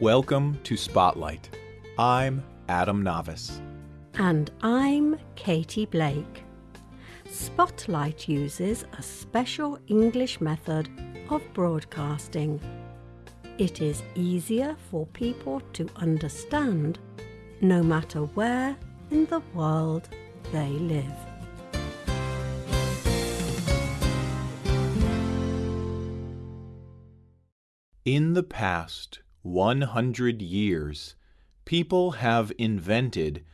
Welcome to Spotlight. I'm Adam Navis. And I'm Katie Blake. Spotlight uses a special English method of broadcasting. It is easier for people to understand no matter where in the world they live. In the past 100 years, people have invented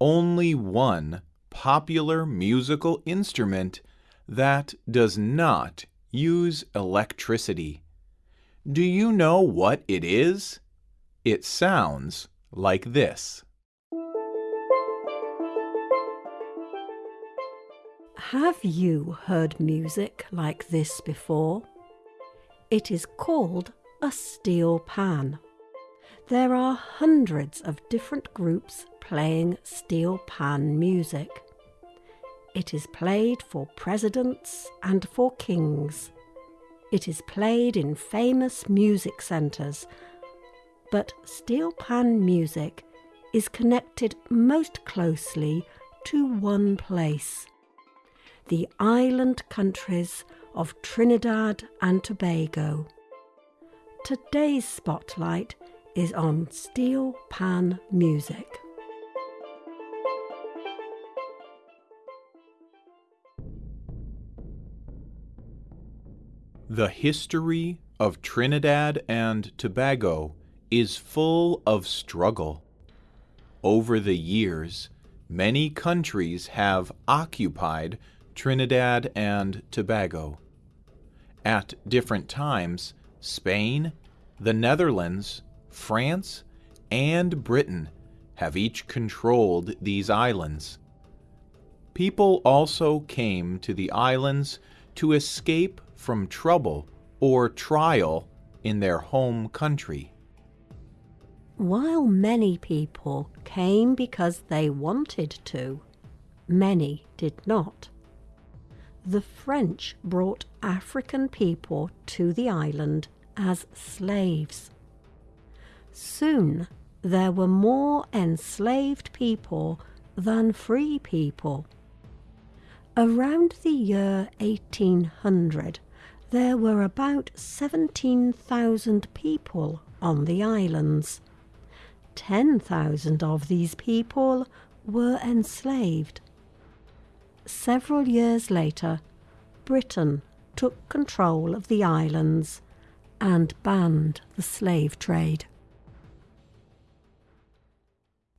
only one popular musical instrument that does not use electricity. Do you know what it is? It sounds like this. Have you heard music like this before? It is called a steel pan. There are hundreds of different groups playing steel pan music. It is played for presidents and for kings. It is played in famous music centres. But steel pan music is connected most closely to one place the island countries of Trinidad and Tobago. Today's spotlight is on steel pan music. The history of Trinidad and Tobago is full of struggle. Over the years, many countries have occupied Trinidad and Tobago. At different times, Spain, the Netherlands, France, and Britain have each controlled these islands. People also came to the islands to escape from trouble or trial in their home country. While many people came because they wanted to, many did not the French brought African people to the island as slaves. Soon there were more enslaved people than free people. Around the year 1800, there were about 17,000 people on the islands. 10,000 of these people were enslaved several years later, Britain took control of the islands and banned the slave trade.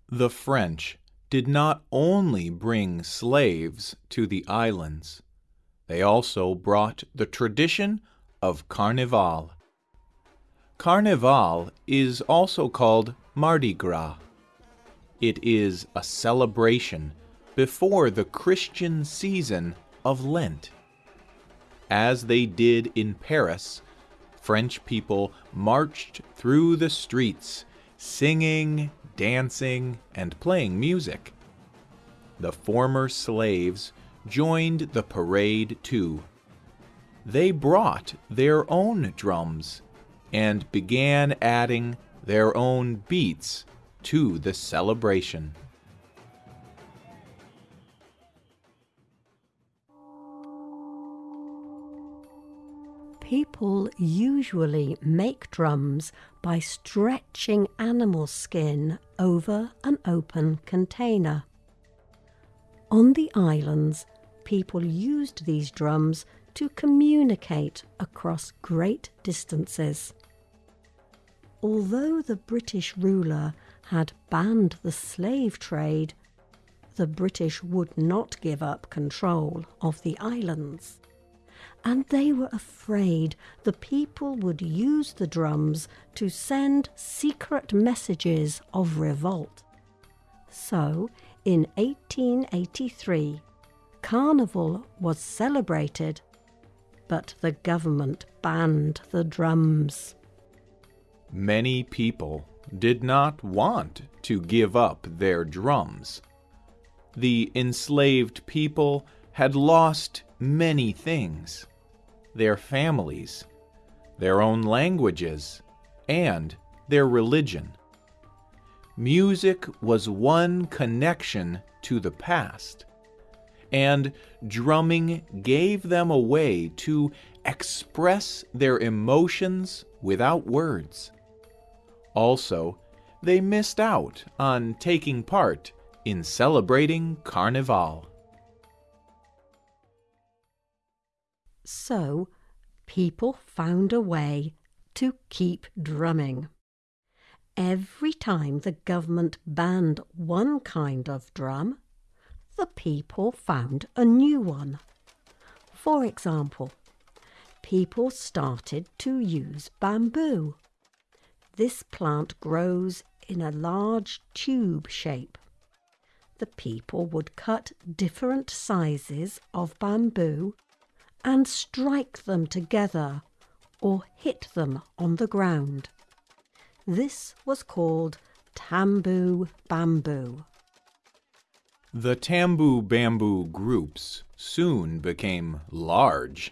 The French did not only bring slaves to the islands, they also brought the tradition of Carnival. Carnival is also called Mardi Gras. It is a celebration before the Christian season of Lent. As they did in Paris, French people marched through the streets, singing, dancing, and playing music. The former slaves joined the parade too. They brought their own drums and began adding their own beats to the celebration. People usually make drums by stretching animal skin over an open container. On the islands, people used these drums to communicate across great distances. Although the British ruler had banned the slave trade, the British would not give up control of the islands and they were afraid the people would use the drums to send secret messages of revolt. So, in 1883, Carnival was celebrated, but the government banned the drums. Many people did not want to give up their drums. The enslaved people had lost many things their families, their own languages, and their religion. Music was one connection to the past, and drumming gave them a way to express their emotions without words. Also, they missed out on taking part in celebrating Carnival. So, people found a way to keep drumming. Every time the government banned one kind of drum, the people found a new one. For example, people started to use bamboo. This plant grows in a large tube shape. The people would cut different sizes of bamboo and strike them together or hit them on the ground. This was called tambu bamboo. The tambu bamboo groups soon became large.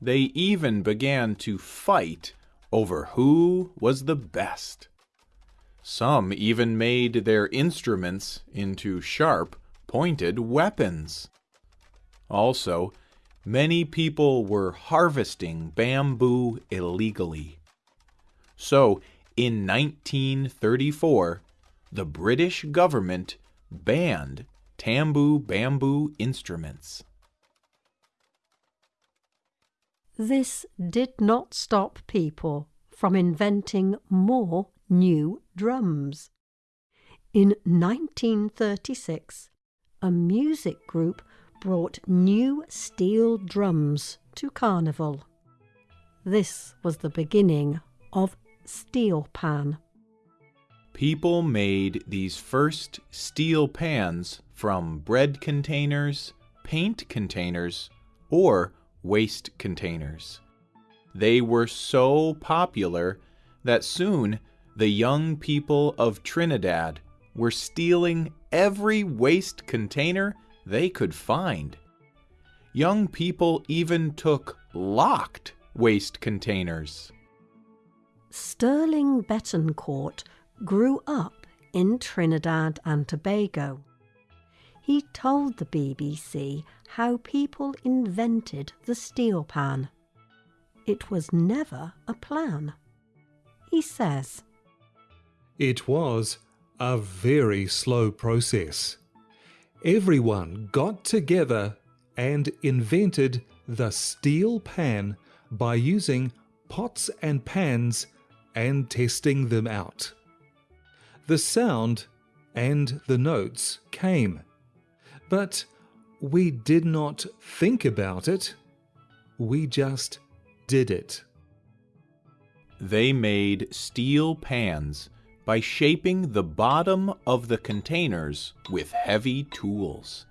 They even began to fight over who was the best. Some even made their instruments into sharp, pointed weapons. Also, many people were harvesting bamboo illegally. So, in 1934, the British government banned tambu bamboo instruments. This did not stop people from inventing more new drums. In 1936, a music group brought new steel drums to Carnival. This was the beginning of steel pan. People made these first steel pans from bread containers, paint containers, or waste containers. They were so popular that soon the young people of Trinidad were stealing every waste container they could find. Young people even took locked waste containers. Sterling Betancourt grew up in Trinidad and Tobago. He told the BBC how people invented the steel pan. It was never a plan. He says, It was a very slow process. Everyone got together and invented the steel pan by using pots and pans and testing them out. The sound and the notes came, but we did not think about it, we just did it. They made steel pans by shaping the bottom of the containers with heavy tools.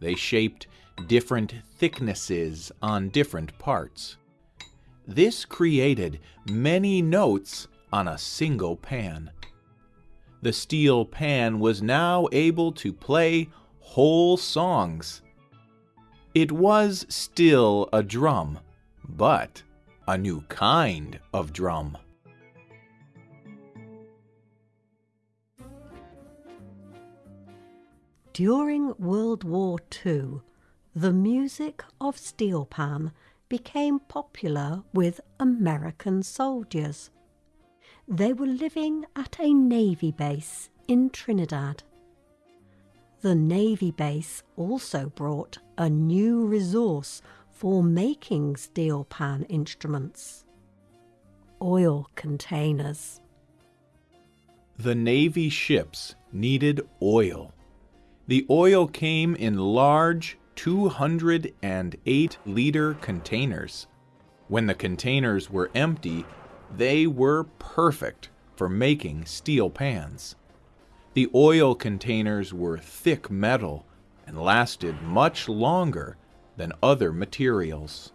They shaped different thicknesses on different parts. This created many notes on a single pan. The steel pan was now able to play whole songs. It was still a drum, but a new kind of drum. During World War II, the music of steel pan became popular with American soldiers. They were living at a Navy base in Trinidad. The Navy base also brought a new resource for making steel pan instruments oil containers. The Navy ships needed oil. The oil came in large 208 liter containers. When the containers were empty, they were perfect for making steel pans. The oil containers were thick metal and lasted much longer than other materials.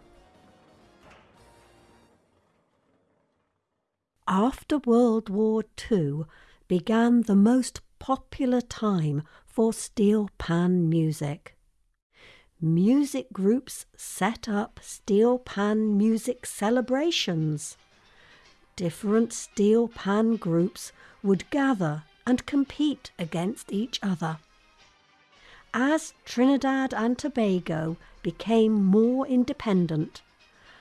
After World War II began the most popular time for steel pan music. Music groups set up steel pan music celebrations. different steel pan groups would gather and compete against each other. As Trinidad and Tobago became more independent,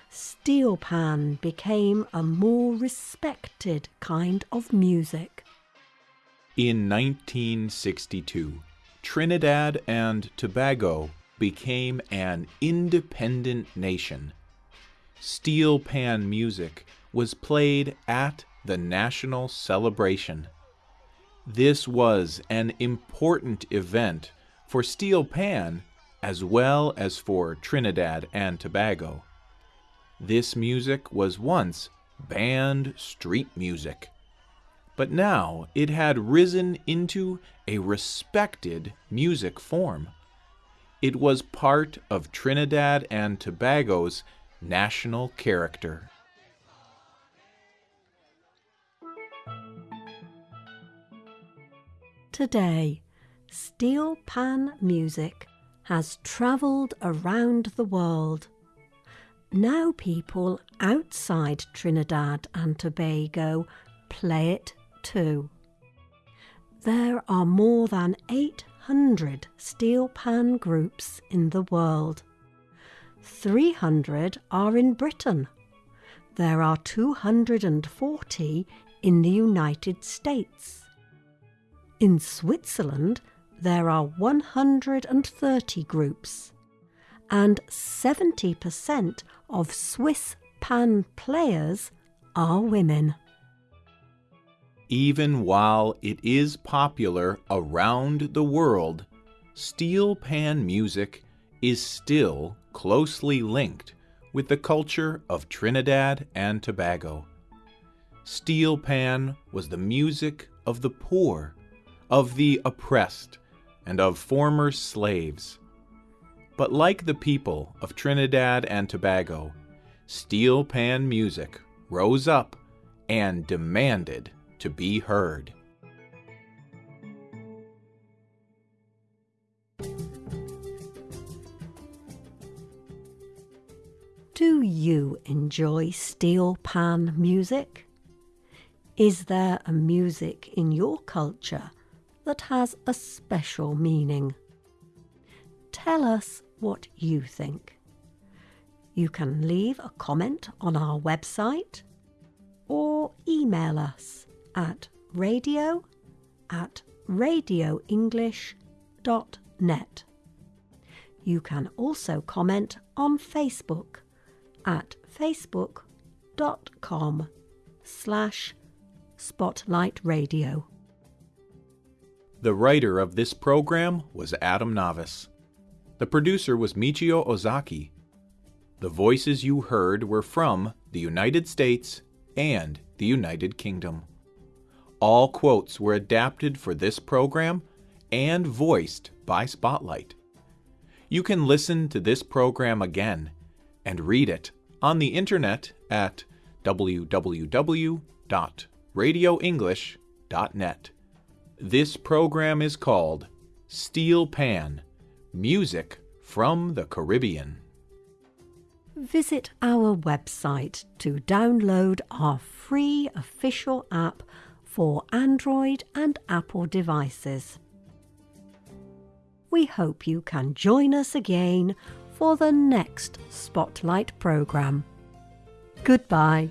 steel pan became a more respected kind of music. In 1962, Trinidad and Tobago became an independent nation. Steel pan music was played at the national celebration. This was an important event for steel pan as well as for Trinidad and Tobago. This music was once banned street music, but now it had risen into a respected music form. It was part of Trinidad and Tobago's national character. Today, steel pan music has travelled around the world. Now people outside Trinidad and Tobago play it There are more than 800 steel pan groups in the world. 300 are in Britain. There are 240 in the United States. In Switzerland, there are 130 groups, and 70% of Swiss pan players are women. Even while it is popular around the world, steel pan music is still closely linked with the culture of Trinidad and Tobago. Steel pan was the music of the poor of the oppressed, and of former slaves. But like the people of Trinidad and Tobago, steel pan music rose up and demanded to be heard. Do you enjoy steel pan music? Is there a music in your culture that has a special meaning. Tell us what you think. You can leave a comment on our website or email us at radio at radioenglish.net. You can also comment on Facebook at facebook.com slash spotlight radio. The writer of this program was Adam Navis. The producer was Michio Ozaki. The voices you heard were from the United States and the United Kingdom. All quotes were adapted for this program and voiced by Spotlight. You can listen to this program again and read it on the internet at www.radioenglish.net. This program is called Steel Pan Music from the Caribbean. Visit our website to download our free official app for Android and Apple devices. We hope you can join us again for the next Spotlight programme. Goodbye.